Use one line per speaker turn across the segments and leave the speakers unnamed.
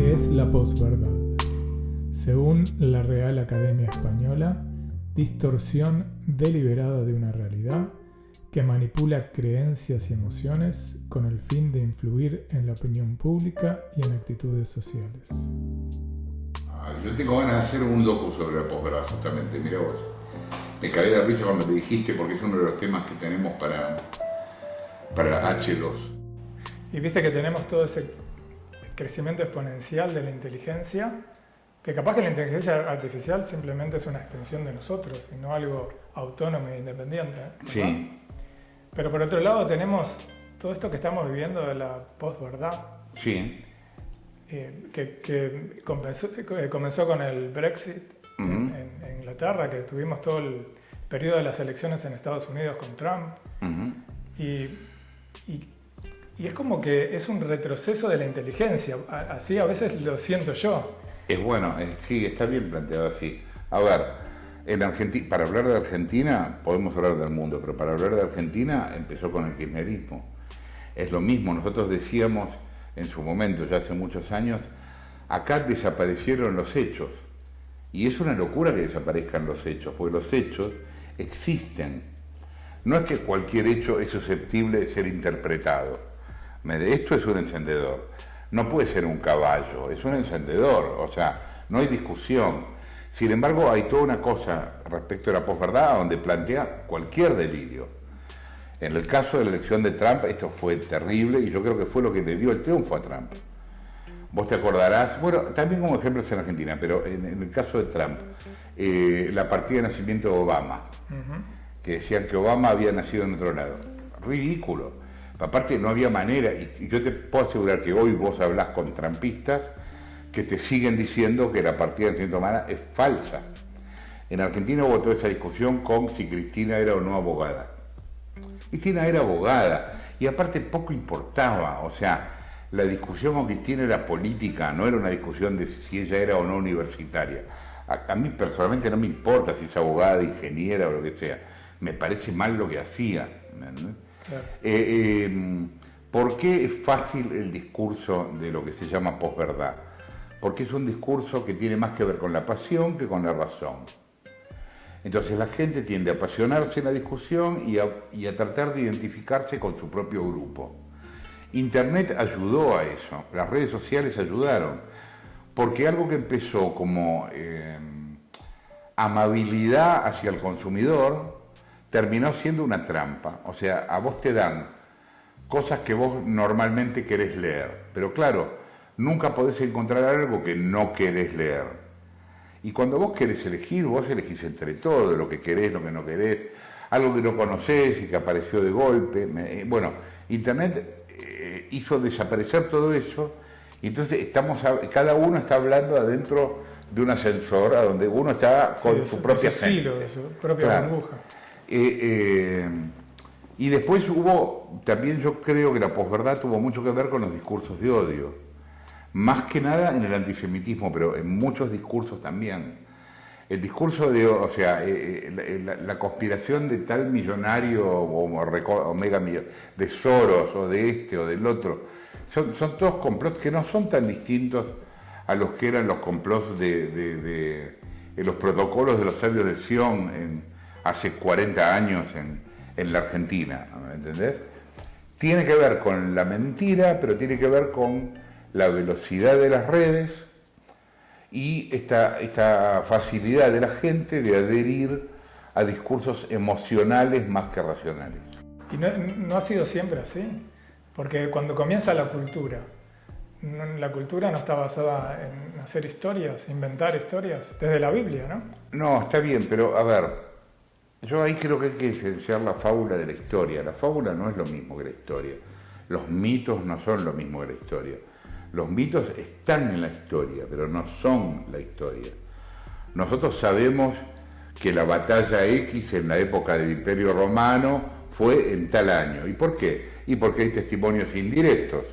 ¿Qué es la posverdad? Según la Real Academia Española, distorsión deliberada de una realidad que manipula creencias y emociones con el fin de influir en la opinión pública y en actitudes sociales.
Yo tengo ganas de hacer un docu sobre la posverdad, justamente, mira vos. Me caí de risa cuando me dijiste porque es uno de los temas que tenemos para, para H2.
Y viste que tenemos todo ese crecimiento exponencial de la inteligencia, que capaz que la inteligencia artificial simplemente es una extensión de nosotros y no algo autónomo e independiente.
Sí.
Pero por otro lado tenemos todo esto que estamos viviendo de la posverdad.
Sí.
eh, que, que comenzó, que comenzó con el Brexit en, en Inglaterra, que tuvimos todo el periodo de las elecciones en Estados Unidos con Trump.
Ujú.
Y, y- y es como que es un retroceso de la inteligencia, así a veces lo siento yo.
Es bueno, eh, sí, está bien planteado así. A ver, en Argentina, para hablar de Argentina, podemos hablar del mundo, pero para hablar de Argentina empezó con el kirchnerismo. Es lo mismo, nosotros decíamos en su momento, ya hace muchos años, acá desaparecieron los hechos. Y es una locura que desaparezcan los hechos, porque los hechos existen. No es que cualquier hecho es susceptible de ser interpretado. Esto es un encendedor. No puede ser un caballo, es un encendedor. O sea, no hay discusión. Sin embargo, hay toda una cosa respecto a la posverdad donde plantea cualquier delirio. En el caso de la elección de Trump, esto fue terrible y yo creo que fue lo que le dio el triunfo a Trump. Vos te acordarás, bueno, también como ejemplos en Argentina, pero en, en el caso de Trump, eh, la partida de nacimiento de Obama, que decían que Obama había nacido en otro lado. Ridículo. Aparte, no había manera, y, yo te puedo asegurar que hoy vos hablás con trampistas que te siguen diciendo que la partida de de Obama es falsa. En Argentina hubo toda esa discusión con si Cristina era o no abogada. Cristina era abogada y aparte poco importaba, o sea, la discusión con Cristina era política, no era una discusión de si ella era o no universitaria. A, mí personalmente no me importa si es abogada, ingeniera o lo que sea, me parece mal lo que hacía. Eh, eh, ¿Por qué es fácil el discurso de lo que se llama posverdad? Porque es un discurso que tiene más que ver con la pasión que con la razón. Entonces la gente tiende a apasionarse en la discusión y a, tratar de identificarse con su propio grupo. Internet ayudó a eso, las redes sociales ayudaron, porque algo que empezó como eh, amabilidad hacia el consumidor terminó siendo una trampa. O sea, a vos te dan cosas que vos normalmente querés leer, pero claro, nunca podés encontrar algo que no querés leer. Y cuando vos querés elegir, vos elegís entre todo, lo que querés, lo que no querés, algo que no conocés y que apareció de golpe. Eh, Bueno, Internet eh, hizo desaparecer todo eso y entonces estamos, cada uno está hablando adentro de un ascensor a donde uno está con su,
su-
propia
de su propia
Claro.
burbuja.
Eh, eh, y después hubo, también yo creo que la posverdad tuvo mucho que ver con los discursos de odio. Más que nada en el antisemitismo, pero en muchos discursos también. El discurso de, o sea, eh, la, conspiración de tal millonario o, o mega millo- de Soros o de este o del otro, son, son todos complots que no son tan distintos a los que eran los complots de, los protocolos de los sabios de Sion hace 40 años en, en la Argentina, ¿me entendés? Tiene que ver con la mentira, pero tiene que ver con la velocidad de las redes y esta, esta facilidad de la gente de adherir a discursos emocionales más que racionales.
Y no, no ha sido siempre así, porque cuando comienza la cultura, la cultura no está basada en hacer historias, inventar historias, desde la Biblia, ¿no?
No, está bien, pero a ver, yo ahí creo que hay que diferenciar la fábula de la historia. La fábula no es lo mismo que la historia. Los mitos no son lo mismo que la historia. Los mitos están en la historia, pero no son la historia. Nosotros sabemos que la batalla X en la época del Imperio Romano fue en tal año. ¿Y por qué? Y porque hay testimonios indirectos,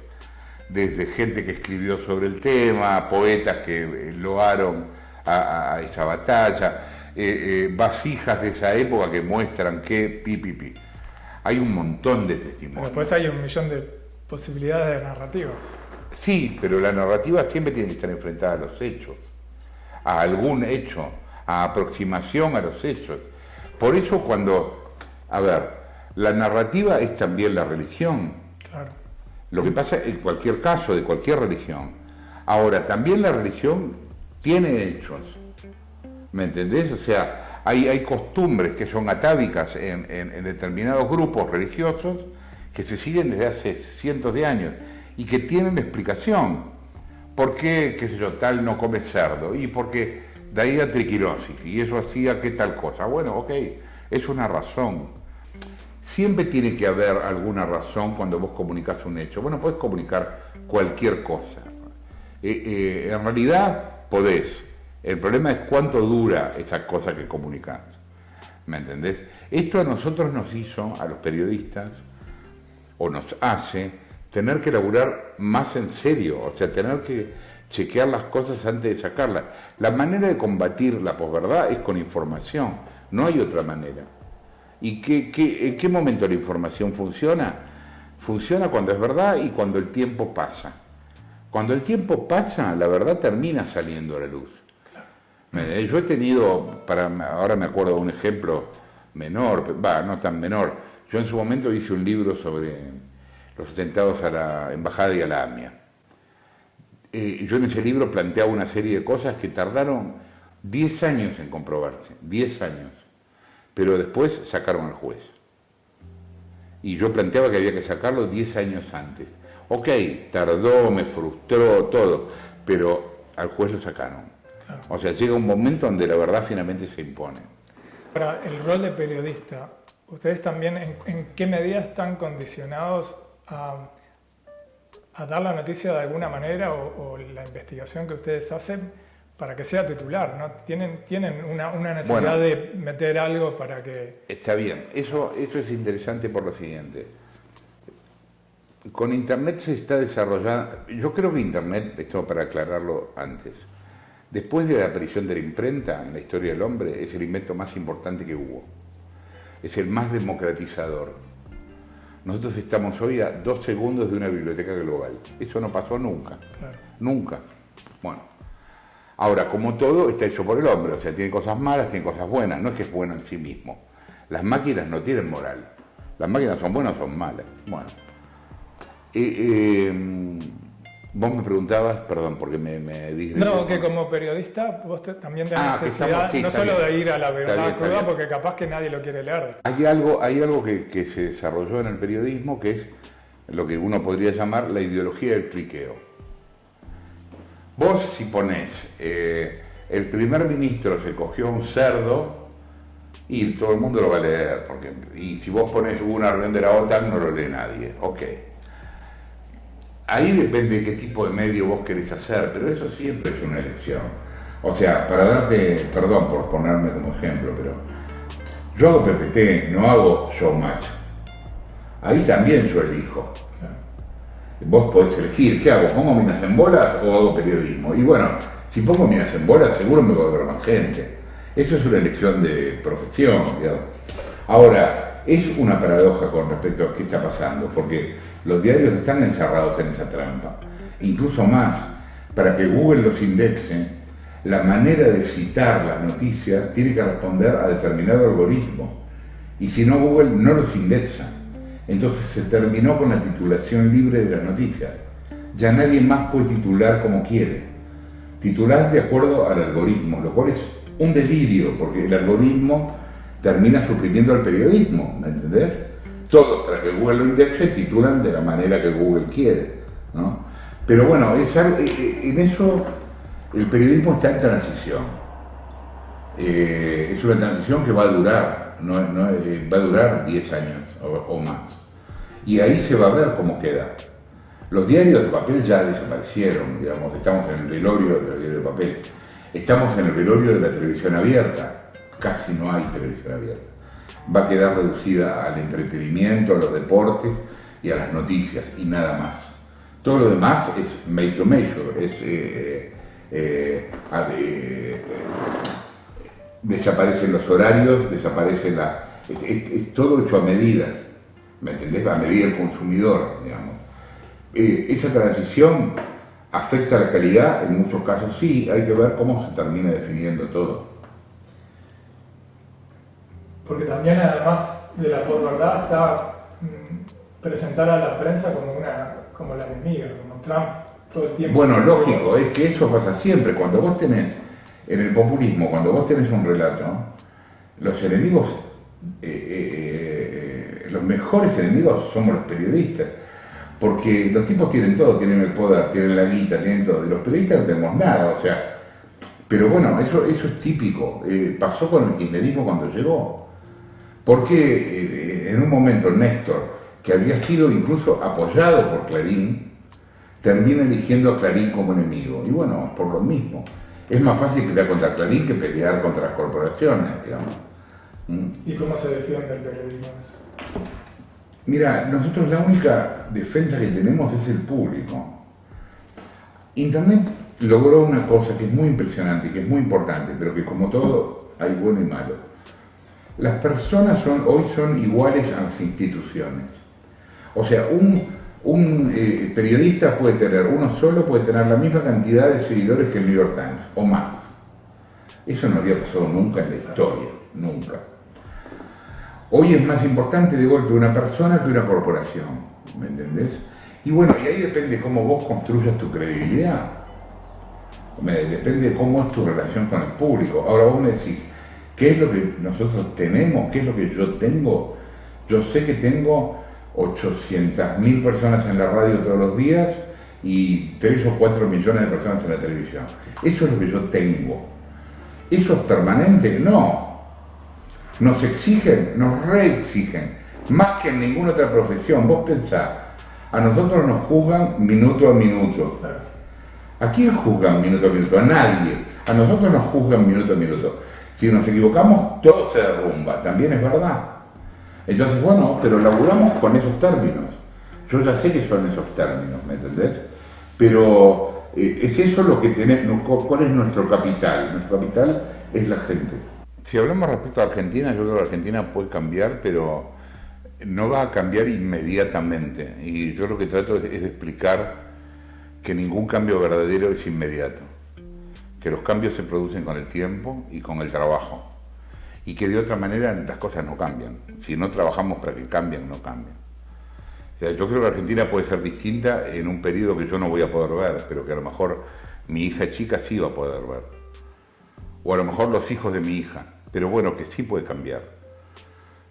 desde gente que escribió sobre el tema, poetas que eh, loaron a, a- a esa batalla, eh, eh, vasijas de esa época que muestran que pi, pi, pi. Hay un montón de testimonios.
después hay un millón de posibilidades de narrativas.
Sí, pero la narrativa siempre tiene que estar enfrentada a los hechos, a algún hecho, a aproximación a los hechos. Por eso cuando, a ver, la narrativa es también la religión. Claro. Lo que pasa en cualquier caso, de cualquier religión. Ahora, también la religión tiene hechos. ¿Me entendés? O sea, hay, hay costumbres que son atávicas en, en determinados grupos religiosos que se siguen desde hace cientos de años y que tienen explicación. ¿Por qué, qué sé yo, tal no come cerdo? Y porque de ahí a triquirosis, y eso hacía que tal cosa. Bueno, ok, es una razón. Siempre tiene que haber alguna razón cuando vos comunicas un hecho. Bueno, podés comunicar cualquier cosa. Eh, eh, en realidad podés. El problema es cuánto dura esa cosa que comunicas. ¿Me entendés? Esto a nosotros nos hizo, a los periodistas, o nos hace, tener que laburar más en serio, o sea, tener que chequear las cosas antes de sacarlas. La manera de combatir la posverdad es con información, no hay otra manera. ¿Y en qué momento la información funciona? Funciona cuando es verdad y cuando el tiempo pasa. Cuando el tiempo pasa, la verdad termina saliendo a la luz. Yo he tenido, para, ahora me acuerdo de un ejemplo menor, va, no tan menor, yo en su momento hice un libro sobre los atentados a la Embajada y a la AMIA. Eh, yo en ese libro planteaba una serie de cosas que tardaron 10 años en comprobarse, 10 años, pero después sacaron al juez. Y yo planteaba que había que sacarlo 10 años antes. Ok, tardó, me frustró, todo, pero al juez lo sacaron. O sea, llega un momento donde la verdad finalmente se impone.
Para el rol de periodista, ¿ustedes también en qué medida están condicionados a, dar la noticia de alguna manera o, la investigación que ustedes hacen para que sea titular, ¿no? Tienen, tienen una, necesidad de meter algo para que...
Está bien, eso, eso es interesante por lo siguiente. Con Internet se está desarrollando, yo creo que Internet, esto para aclararlo antes, después de la aparición de la imprenta en la historia del hombre, es el invento más importante que hubo. Es el más democratizador nosotros estamos hoy a dos segundos de una biblioteca global. Eso no pasó nunca. Nunca. Bueno. Ahora, como todo, está hecho por el hombre. O sea, tiene cosas malas, tiene cosas buenas. No es que es bueno en sí mismo. Las máquinas no tienen moral. Las máquinas son buenas o son malas. Bueno. Eh, eh, Vos me preguntabas, perdón, porque me, me
No, que como periodista vos también tenés ah, necesidad no solo de ir a la verdad cruda, porque capaz que nadie lo quiere leer.
Hay algo, hay algo que, se desarrolló en el periodismo que es lo que uno podría llamar la ideología del cliqueo. Vos si ponés, eh, el primer ministro se cogió un cerdo y todo el mundo lo va a leer, porque, y si vos pones una reunión de la OTAN no lo lee nadie, ok ahí depende de qué tipo de medio vos querés hacer, pero eso siempre es una elección. O sea, para darte, perdón por ponerme como ejemplo, pero yo hago PPT, no hago showmatch. Ahí también yo elijo. Vos podés elegir, ¿qué hago? ¿Pongo minas en bolas o hago periodismo? Y bueno, si pongo minas en bolas, seguro me voy a ver más gente. Eso es una elección de profesión, digamos. Ahora, es una paradoja con respecto a qué está pasando, porque los diarios están encerrados en esa trampa. Incluso más, para que Google los indexe, la manera de citar las noticias tiene que responder a determinado algoritmo. Y si no, Google no los indexa. Entonces se terminó con la titulación libre de las noticias. Ya nadie más puede titular como quiere. Titular de acuerdo al algoritmo, lo cual es un delirio, porque el algoritmo termina suprimiendo al periodismo, ¿me entendés? Todos para que Google lo indexe titulan de la manera que Google quiere. ¿no? Pero bueno, eh, eh, en eso el periodismo está en transición. Eh, es una transición que va a durar, no, va a durar 10 años o, más. Y ahí se va a ver cómo queda. Los diarios de papel ya desaparecieron, digamos, estamos en el velorio de los diarios de papel. Estamos en el velorio de la televisión abierta, casi no hay televisión abierta va a quedar reducida al entretenimiento, a los deportes y a las noticias y nada más. Todo lo demás es made to measure, es, eh, eh, eh, desaparecen los horarios, desaparece la... Es, todo hecho a medida, ¿me entendés? A medida del consumidor, digamos. esa transición afecta la calidad, en muchos casos sí, hay que ver cómo se termina definiendo todo.
Porque también además de la posverdad está mm, presentar a la prensa como, una, como la enemiga, como Trump todo el tiempo.
Bueno, lógico, es que eso pasa siempre. Cuando vos tenés, en el populismo, cuando vos tenés un relato, los enemigos, eh, eh, eh, los mejores enemigos somos los periodistas. Porque los tipos tienen todo, tienen el poder, tienen la guita, tienen todo. Y los periodistas no tenemos nada, o sea. Pero bueno, eso, eso es típico. pasó con el kirchnerismo cuando llegó. Porque en un momento Néstor, que había sido incluso apoyado por Clarín, termina eligiendo a Clarín como enemigo. Y bueno, por lo mismo. Es más fácil pelear contra Clarín que pelear contra las corporaciones, digamos.
¿Mm? ¿Y cómo se defiende el periodismo?
Mira, nosotros la única defensa que tenemos es el público. Internet logró una cosa que es muy impresionante, que es muy importante, pero que como todo hay bueno y malo. Las personas son, hoy son iguales a las instituciones. O sea, un, eh, periodista puede tener, uno solo puede tener la misma cantidad de seguidores que el New York Times, o más. Eso no había pasado nunca en la historia, nunca. Hoy es más importante de golpe una persona que una corporación, ¿me entendés? Y bueno, y ahí depende cómo vos construyas tu credibilidad. Depende de cómo es tu relación con el público. Ahora vos me decís, ¿Qué es lo que nosotros tenemos? ¿Qué es lo que yo tengo? Yo sé que tengo 800.000 personas en la radio todos los días y 3 o 4 millones de personas en la televisión. Eso es lo que yo tengo. ¿Eso es permanente? No. Nos exigen, nos reexigen, más que en ninguna otra profesión. Vos pensás, a nosotros nos juzgan minuto a minuto. ¿A quién juzgan minuto a minuto? A nadie. A nosotros nos juzgan minuto a minuto. Si nos equivocamos, todo se derrumba, también es verdad. Entonces, bueno, pero laburamos con esos términos. Yo ya sé que son esos términos, ¿me entendés? Pero eh, es eso lo que tenemos, ¿cuál es nuestro capital? Nuestro capital es la gente. Si hablamos respecto a Argentina, yo creo que Argentina puede cambiar, pero no va a cambiar inmediatamente. Y yo lo que trato es de explicar que ningún cambio verdadero es inmediato que los cambios se producen con el tiempo y con el trabajo, y que de otra manera las cosas no cambian. Si no trabajamos para que cambien, no cambian. yo creo que Argentina puede ser distinta en un periodo que yo no voy a poder ver, pero que a lo mejor mi hija chica sí va a poder ver. O a lo mejor los hijos de mi hija, pero bueno, que sí puede cambiar.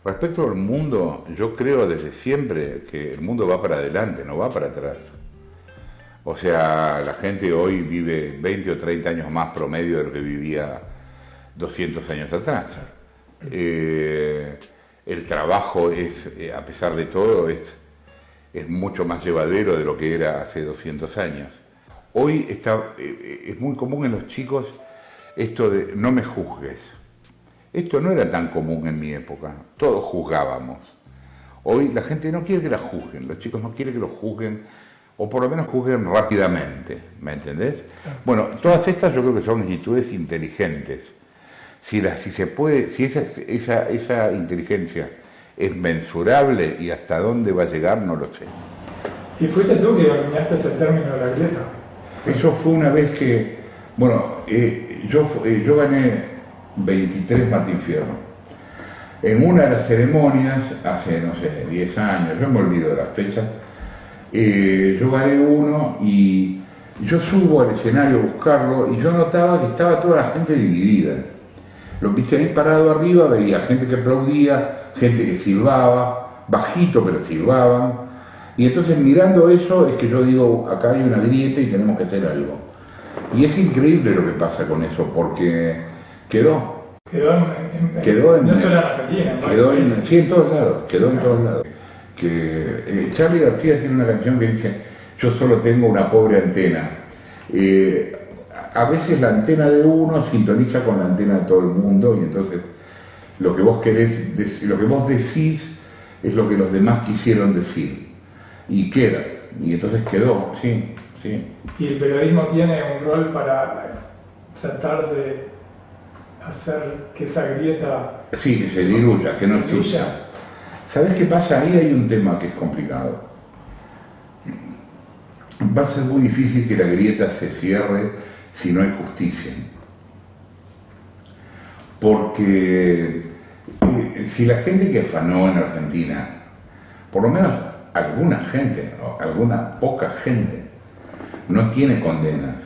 Respecto al mundo, yo creo desde siempre que el mundo va para adelante, no va para atrás. O sea, la gente hoy vive 20 o 30 años más promedio de lo que vivía 200 años atrás. Eh, el trabajo es, eh, a pesar de todo, es, mucho más llevadero de lo que era hace 200 años. Hoy está, eh, es muy común en los chicos esto de no me juzgues. Esto no era tan común en mi época, todos juzgábamos. Hoy la gente no quiere que la juzguen, los chicos no quieren que los juzguen o por lo menos juzguen rápidamente, ¿me entendés? Bueno, todas estas yo creo que son actitudes inteligentes. Si, la, si se puede, si esa, esa, esa inteligencia es mensurable y hasta dónde va a llegar, no lo sé.
¿Y fuiste tú que acuñaste ese término de la grieta?
Eso fue una vez que, bueno, eh, yo, eh, yo gané 23 Martín Fierro. En una de las ceremonias, hace, no sé, 10 años, yo me olvido de las fechas, eh, yo gané uno y yo subo al escenario a buscarlo y yo notaba que estaba toda la gente dividida. Lo viste ahí parado arriba, veía gente que aplaudía, gente que silbaba, bajito pero silbaban. Y entonces mirando eso es que yo digo, acá hay una grieta y tenemos que hacer algo. Y es increíble lo que pasa con eso, porque quedó.
Quedó en, quedó en, no solo en Argentina,
quedó en, sí, en todos lados, quedó en todos lados que eh, Charlie García tiene una canción que dice, yo solo tengo una pobre antena. Eh, a veces la antena de uno sintoniza con la antena de todo el mundo y entonces lo que vos querés, lo que vos decís es lo que los demás quisieron decir y queda, y entonces quedó, sí, sí.
Y el periodismo tiene un rol para tratar de hacer que esa grieta...
Sí, que se diluya, que no exista. ¿Sabes qué pasa? Ahí hay un tema que es complicado. va a ser muy difícil que la grieta se cierre si no hay justicia. Porque eh, si la gente que afanó en Argentina, por lo menos alguna gente, alguna poca gente, no tiene condenas,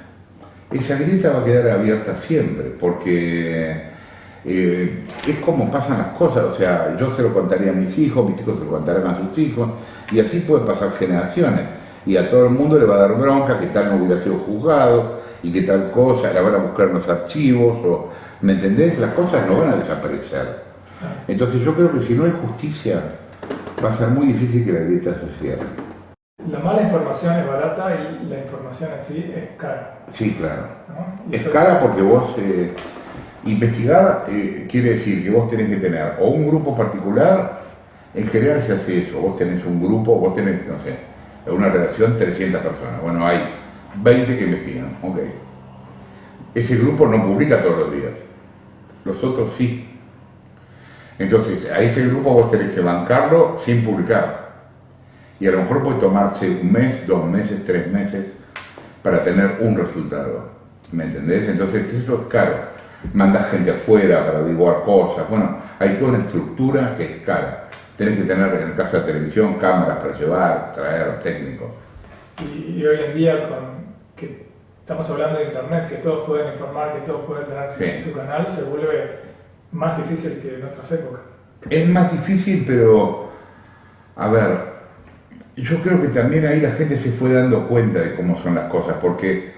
esa grieta va a quedar abierta siempre, porque eh, es como pasan las cosas, o sea, yo se lo contaría a mis hijos, mis hijos se lo contarán a sus hijos, y así pueden pasar generaciones, y a todo el mundo le va a dar bronca que tal no hubiera sido juzgado, y que tal cosa, la van a buscar en los archivos, o, ¿me entendés? Las cosas no van a desaparecer. Entonces yo creo que si no hay justicia, va a ser muy difícil que la grieta se cierre.
La mala información es barata y la información en sí es cara.
Sí, claro. Es cara porque vos... Eh, investigar eh, quiere decir que vos tenés que tener o un grupo particular, en general se hace eso, vos tenés un grupo, vos tenés, no sé, una redacción 300 personas, bueno, hay 20 que investigan, ok. Ese grupo no publica todos los días, los otros sí. Entonces, a ese grupo vos tenés que bancarlo sin publicar. Y a lo mejor puede tomarse un mes, dos meses, tres meses para tener un resultado. ¿Me entendés? Entonces eso es caro. Mandas gente afuera para averiguar cosas. Bueno, hay toda una estructura que es cara. Tenés que tener, en el caso de televisión, cámaras para llevar, traer técnicos.
Y, hoy en día, con que estamos hablando de Internet, que todos pueden informar, que todos pueden tener su canal, se vuelve más difícil que en otras épocas.
Es más difícil, pero, a ver, yo creo que también ahí la gente se fue dando cuenta de cómo son las cosas, porque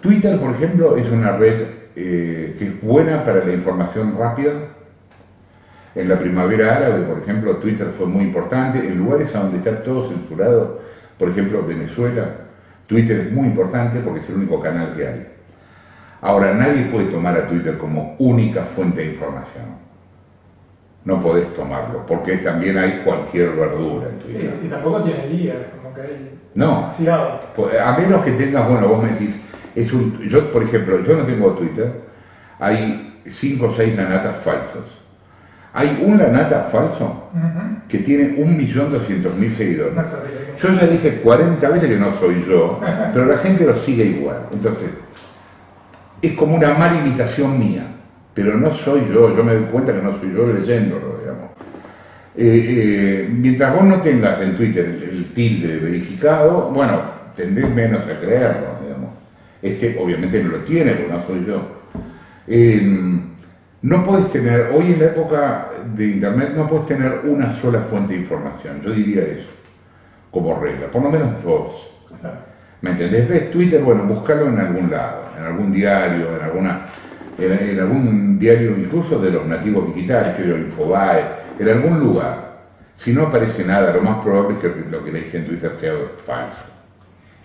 Twitter, por ejemplo, es una red eh, que es buena para la información rápida. En la primavera árabe, por ejemplo, Twitter fue muy importante. En lugares a donde está todo censurado, por ejemplo, Venezuela, Twitter es muy importante porque es el único canal que hay. Ahora, nadie puede tomar a Twitter como única fuente de información no podés tomarlo, porque también hay cualquier verdura en
Twitter. Sí, y tampoco tiene día, como que hay
no, pues, a menos que tengas, bueno, vos me decís, es un, yo por ejemplo, yo no tengo Twitter, hay cinco o seis lanatas falsos. Hay un lanata falso que tiene un millón doscientos mil seguidores. Yo ya dije 40 veces que no soy yo, pero la gente lo sigue igual. Entonces, es como una mala imitación mía pero no soy yo, yo me doy cuenta que no soy yo leyéndolo, digamos. Eh, eh, mientras vos no tengas en Twitter el, tilde verificado, bueno, tendréis menos a creerlo. Este obviamente no lo tiene, porque no soy yo. Em, no puedes tener, hoy en la época de Internet, no puedes tener una sola fuente de información, yo diría eso, como regla, por lo menos dos. ¿Me entendés? ¿Ves Twitter? Bueno, búscalo en algún lado, en algún diario, en alguna en, algún diario incluso de los nativos digitales, que el Infobae, en algún lugar. Si no aparece nada, lo más probable es que lo que leíste en Twitter sea falso.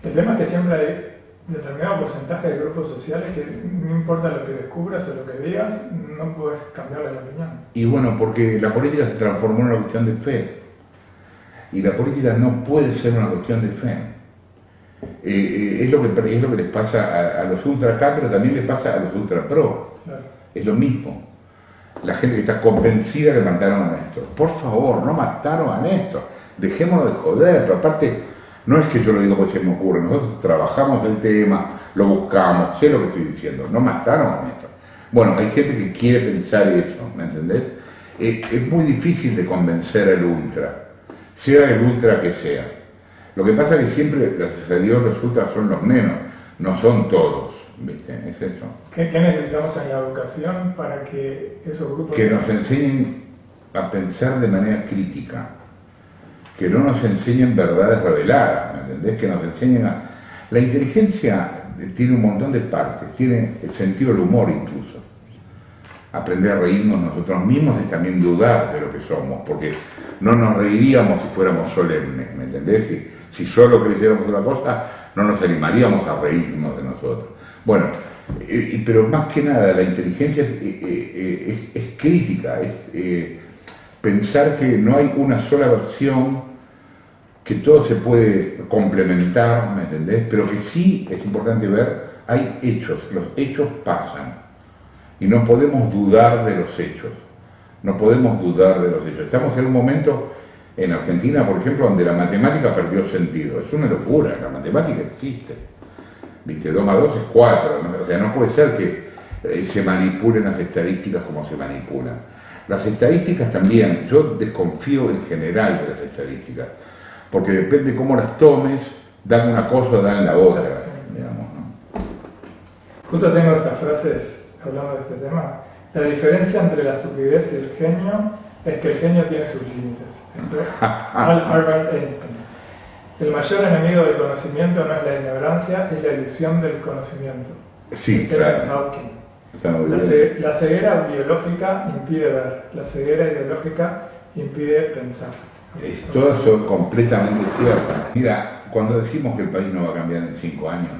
El tema que siempre determinado porcentaje de grupos sociales que no importa lo que descubras o lo que digas, no puedes cambiarle la opinión.
Y bueno, porque la política se transformó en una cuestión de fe. Y la política no puede ser una cuestión de fe. Eh, eh, es, lo que, es lo que les pasa a, los ultra acá, pero también les pasa a los ultra pro. Es lo mismo. La gente que está convencida que mataron a Néstor. Por favor, no mataron a Néstor. Dejémonos de joder. Pero aparte, no es que yo lo digo porque se me ocurre. Nosotros trabajamos el tema, lo buscamos, sé lo que estoy diciendo. No mataron a Néstor. Bueno, hay gente que quiere pensar eso, ¿me entendés? Eh, es muy difícil de convencer al ultra, sea el ultra que sea. Lo que pasa es que siempre, gracias a Dios, resulta son los menos, no son todos. ¿viste? Es eso.
¿Qué, necesitamos en la educación para que esos grupos...
Que nos enseñen a pensar de manera crítica, que no nos enseñen verdades reveladas, ¿me entendés? Que nos enseñen a... La inteligencia tiene un montón de partes, tiene el sentido del humor incluso. Aprender a reírnos nosotros mismos es también dudar de lo que somos, porque no nos reiríamos si fuéramos solemnes, ¿me entendés? Si solo creyéramos una cosa, no nos animaríamos a reírnos de nosotros. Bueno, eh, pero más que nada la inteligencia es, eh, eh, crítica, es pensar que no hay una sola versión, que todo se puede complementar, ¿me entendés? Pero que sí es importante ver, hay hechos, los hechos pasan y no podemos dudar de los hechos, no podemos dudar de los hechos. Estamos en un momento En Argentina, por ejemplo, donde la matemática perdió sentido. Es una locura, la matemática existe. ¿Viste? 2 más 2 es 4. O sea, no puede ser que eh, se manipulen las estadísticas como se manipulan. Las estadísticas también, yo desconfío en general de las estadísticas, porque depende cómo las tomes, dan una cosa o dan la otra. Digamos,
Justo tengo estas frases hablando de este tema. La diferencia entre la estupidez y el genio es que el genio tiene sus límites. Albert Einstein. El mayor enemigo del conocimiento no es la ignorancia, es la ilusión del conocimiento.
Sí, claro.
La, ceguera biológica impide ver, la ceguera ideológica impide pensar.
Todas son completamente ciertas. Mira, cuando decimos que el país no va a cambiar en cinco años,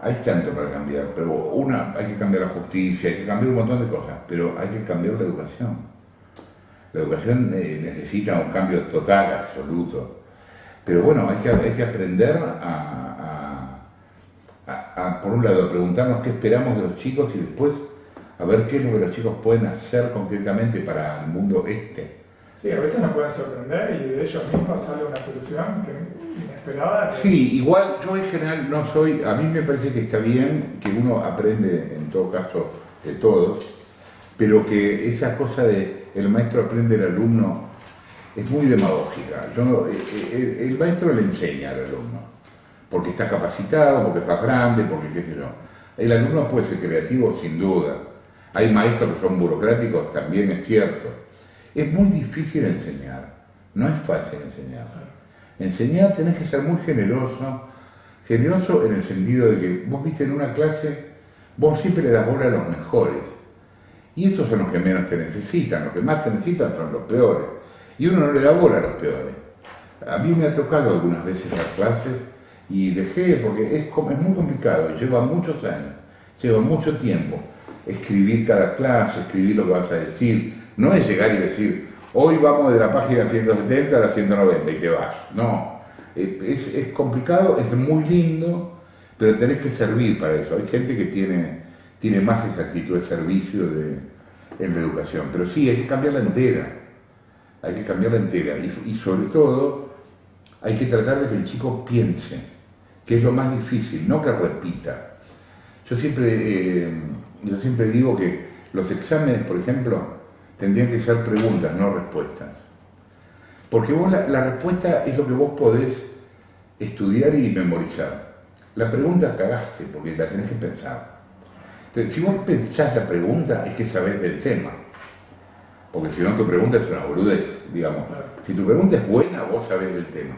hay tanto para cambiar, pero una, hay que cambiar la justicia, hay que cambiar un montón de cosas, pero hay que cambiar la educación. La educación eh, necesita un cambio total, absoluto. Pero bueno, hay que, hay que aprender a, por un lado, a preguntarnos qué esperamos de los chicos y después a ver qué es lo que los chicos pueden hacer concretamente para el mundo este.
Sí, a veces nos pueden sorprender y de ellos mismos sale una solución inesperada.
Sí, igual yo en general no soy, a mí me parece que está bien que uno aprende en todo caso de todos, pero que esa cosa de el maestro aprende del alumno es muy demagógica. Eh, eh, el, maestro le enseña al alumno, porque está capacitado, porque es más grande, porque qué sé yo. El alumno puede ser creativo sin duda. Hay maestros que son burocráticos, también es cierto. Es muy difícil enseñar, no es fácil enseñar. Enseñar tenés que ser muy generoso, generoso en el sentido de que vos viste en una clase, vos siempre le das bola a los mejores. Y esos son los que menos te necesitan, los que más te necesitan son los peores. Y uno no le da bola a los peores. A mí me ha tocado algunas veces las clases y dejé, porque es, es muy complicado, lleva muchos años, lleva mucho tiempo escribir cada clase, escribir lo que vas a decir. No es llegar y decir, hoy vamos de la página 170 a la 190 y te vas. No, es, complicado, es muy lindo, pero tenés que servir para eso. Hay gente que tiene, tiene más esa de servicio de, en la educación, pero sí, hay que cambiarla entera hay que cambiarla entera y, sobre todo hay que tratar de que el chico piense, que es lo más difícil, no que repita. Yo siempre, eh, yo siempre digo que los exámenes, por ejemplo, tendrían que ser preguntas, no respuestas. Porque vos la, la respuesta es lo que vos podés estudiar y memorizar. La pregunta cagaste porque la tenés que pensar. Entonces, si vos pensás la pregunta, es que sabés del tema. Porque si no, tu pregunta es una boludez, digamos. Si tu pregunta es buena, vos sabés del tema.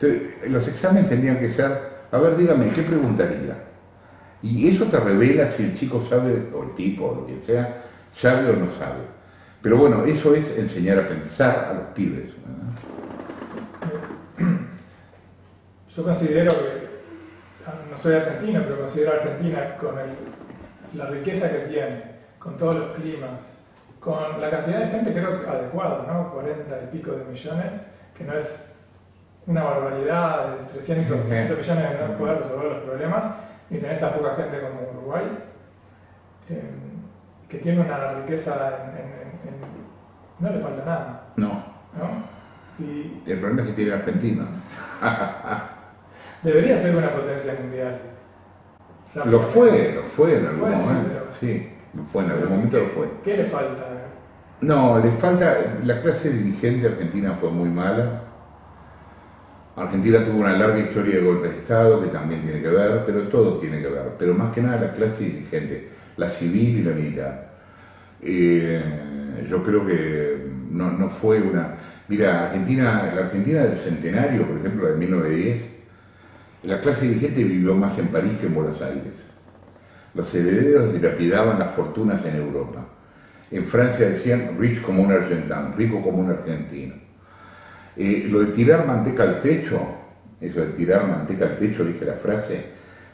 Entonces, los exámenes tendrían que ser, a ver, dígame, ¿qué preguntaría? Y eso te revela si el chico sabe, o el tipo, o lo que sea, sabe o no sabe. Pero bueno, eso es enseñar a pensar a los pibes.
Yo considero que, no soy argentino, pero considero a Argentina con la riqueza que tiene, con todos los climas, con la cantidad de gente creo que adecuada, ¿no? 40 y pico de millones, que no es una barbaridad de 300, 500 millones de no poder resolver los problemas, ni tener tan poca gente como Uruguay, eh, que tiene una riqueza en, no le falta nada.
No. ¿no? Y, el problema es que tiene Argentina.
debería ser una potencia mundial.
lo fue, lo fue en algún momento. sí. Fue en algún momento lo fue.
¿Qué le falta?
No, le falta. La clase dirigente argentina fue muy mala. Argentina tuvo una larga historia de golpe de Estado que también tiene que ver, pero todo tiene que ver. Pero más que nada la clase dirigente, la civil y la militar. Eh, yo creo que no, fue una. Mira, Argentina, la Argentina del centenario, por ejemplo, de 1910, la clase dirigente vivió más en París que en Buenos Aires. Los herederos dilapidaban las fortunas en Europa. En Francia decían rich como un argentino, rico como un argentino. Eh, lo de tirar manteca al techo, eso de tirar manteca al techo, dije la frase,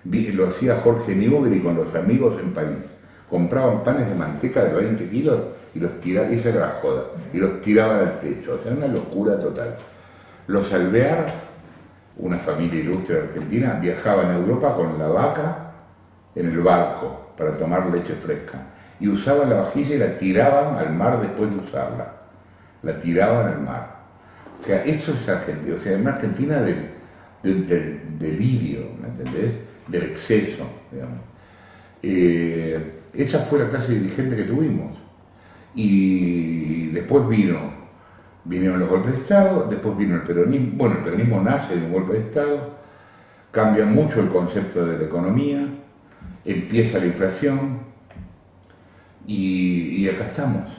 lo hacía Jorge Newbery con los amigos en París. Compraban panes de manteca de 20 kilos y los tiraban, esa era la joda, y los tiraban al techo. O sea, una locura total. Los Alvear, una familia ilustre argentina, viajaban a Europa con la vaca en el barco para tomar leche fresca y usaban la vajilla y la tiraban al mar después de usarla. La tiraban al mar. O sea, eso es Argentina, o sea, en Argentina del, del, ¿me entendés? Del exceso, digamos. Eh, esa fue la clase dirigente que tuvimos. Y después vino, vinieron los golpes de Estado, después vino el peronismo, bueno, el peronismo nace de un golpe de Estado, cambia mucho el concepto de la economía, empieza la inflación y, acá estamos.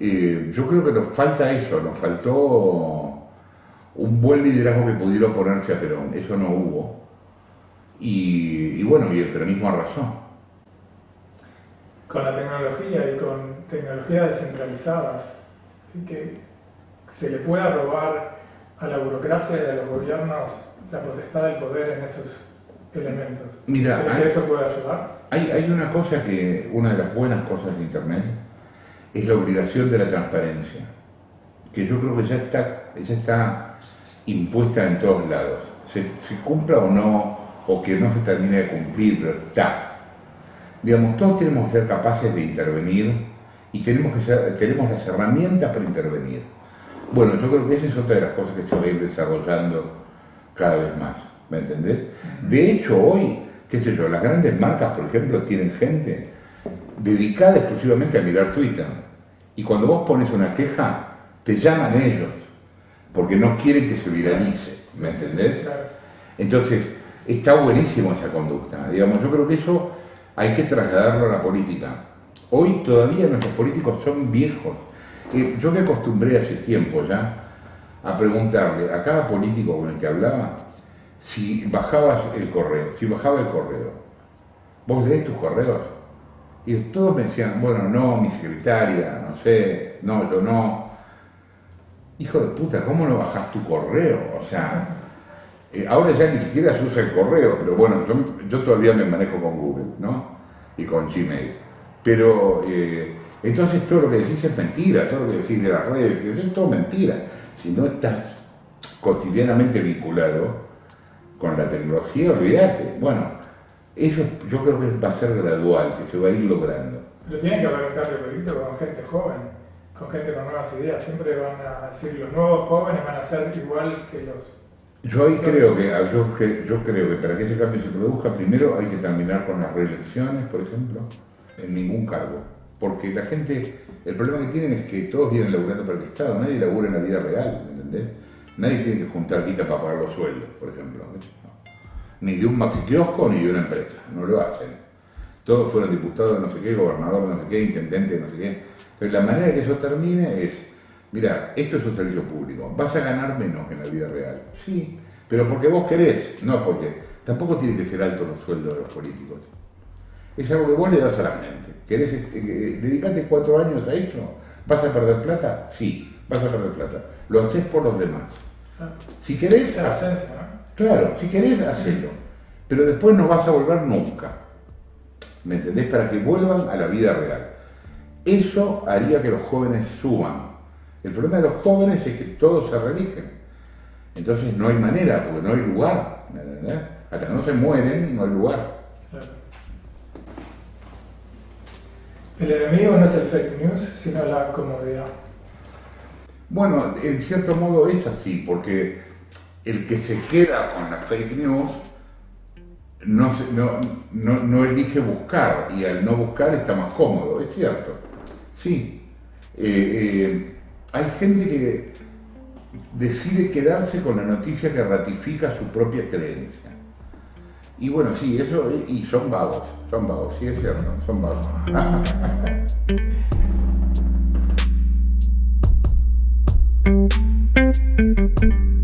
Eh, yo creo que nos falta eso, nos faltó un buen liderazgo que pudiera oponerse a Perón, eso no hubo. Y, y bueno, y el peronismo arrasó
con la tecnología y con tecnologías descentralizadas, que se le pueda robar a la burocracia y a los gobiernos la potestad del poder en esos elementos.
Mira,
que eso puede ayudar?
Hay, hay una cosa que, una de las buenas cosas de Internet, es la obligación de la transparencia, que yo creo que ya está, ya está impuesta en todos lados. Se, se cumpla o no, o que no se termine de cumplir, pero está Digamos, todos tenemos que ser capaces de intervenir y tenemos, que ser, tenemos las herramientas para intervenir. Bueno, yo creo que esa es otra de las cosas que se va a ir desarrollando cada vez más, ¿me entendés? De hecho, hoy, qué sé yo, las grandes marcas, por ejemplo, tienen gente dedicada exclusivamente a mirar Twitter. Y cuando vos pones una queja, te llaman ellos, porque no quieren que se viralice, ¿me entendés? Entonces, está buenísimo esa conducta. Digamos, yo creo que eso hay que trasladarlo a la política. Hoy todavía nuestros políticos son viejos. yo me acostumbré hace tiempo ya a preguntarle a cada político con el que hablaba si bajabas el correo, si bajaba el correo. ¿Vos lees tus correos? Y todos me decían, bueno, no, mi secretaria, no sé, no, yo no. Hijo de puta, ¿cómo no bajas tu correo? O sea, eh, ahora ya ni siquiera se usa el correo, pero bueno, yo, todavía me manejo con Google, ¿no? Y con Gmail. Pero eh, entonces todo lo que decís es mentira, todo lo que decís de las redes, es todo mentira. Si no estás cotidianamente vinculado con la tecnología, olvídate. Bueno, eso yo creo que va a ser gradual, que se va a ir logrando.
Pero tiene que haber un cambio político con gente joven, con gente con nuevas ideas. Siempre van a decir, los nuevos jóvenes van a ser igual que los
yo ahí creo que, yo, creo que para que ese cambio se produzca, primero hay que terminar con las reelecciones, por ejemplo, en ningún cargo. Porque la gente, el problema que tienen es que todos vienen laburando para el Estado, nadie labura en la vida real, ¿me entendés? Nadie tiene que juntar guita para pagar los sueldos, por ejemplo. Ni de un maxi ni de una empresa, no lo hacen. Todos fueron diputados de no sé qué, gobernador de no sé qué, intendente de no sé qué. Entonces la manera que eso termine es mira, esto es un servicio público, vas a ganar menos en la vida real. Sí, pero porque vos querés, no porque tampoco tiene que ser alto los sueldos de los políticos. Es algo que vos le das a la gente. ¿Querés eh, eh, dedicarte cuatro años a eso? ¿Vas a perder plata? Sí, vas a perder plata. Lo haces por los demás. Si querés, claro, si querés, hacelo. Pero después no vas a volver nunca. ¿Me entendés? Para que vuelvan a la vida real. Eso haría que los jóvenes suban el problema de los jóvenes es que todos se religen. Entonces no hay manera, porque no hay lugar. Hasta que no se mueren, no hay lugar.
El enemigo no es el fake news, sino la comodidad.
Bueno, en cierto modo es así, porque el que se queda con la fake news no, elige buscar y al no buscar está más cómodo, es cierto. Sí. Eh, eh, hay gente que decide quedarse con la noticia que ratifica su propia creencia. Y bueno, sí, eso, y son vagos, son vagos, sí es cierto, son vagos.